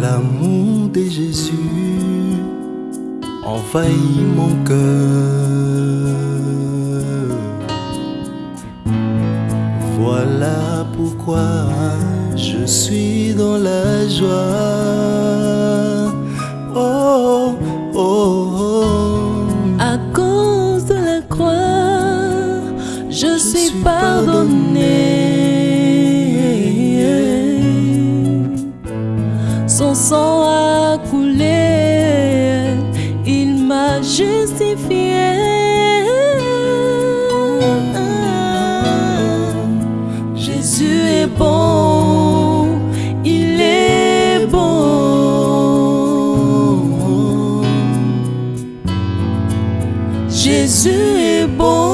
L'amour de Jésus envahit mon cœur. Voilà pourquoi je suis dans la joie. Justifié. Jésus est bon, il est bon. Jésus est bon.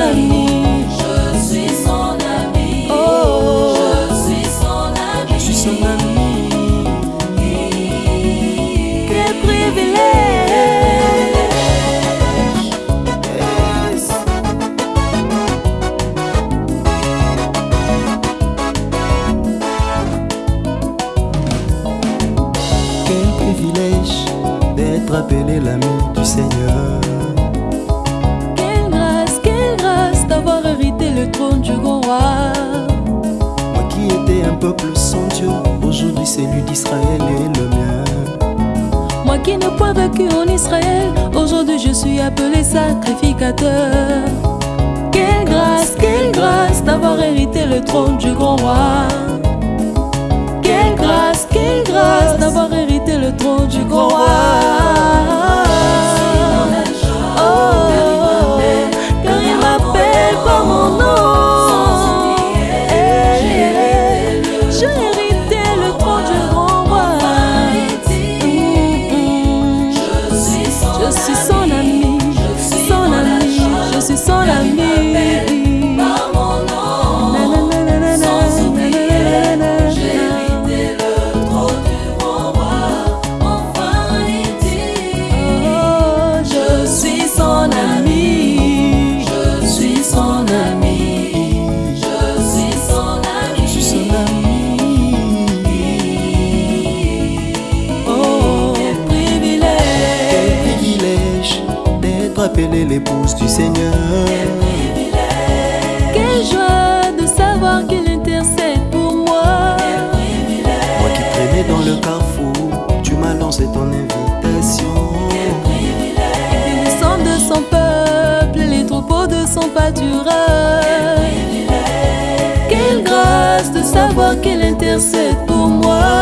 Ami. Je suis son ami. Oh, je suis son ami. Je suis son ami. Quel privilège. Yes. Quel privilège d'être appelé l'ami du Seigneur. Celui d'Israël est le mien. Moi qui n'ai point vécu en Israël, aujourd'hui je suis appelé sacrificateur. Quelle grâce, quelle grâce d'avoir hérité le trône du grand roi. Quelle grâce, quelle grâce d'avoir hérité le trône du grand roi. Appelé l'épouse du Seigneur. quelle joie de savoir qu'il intercède pour moi. Moi qui traînais dans le carrefour, tu m'as lancé ton invitation. Il descend de son peuple, les troupeaux de son pâturage. Quelle grâce de savoir qu'il intercède pour moi.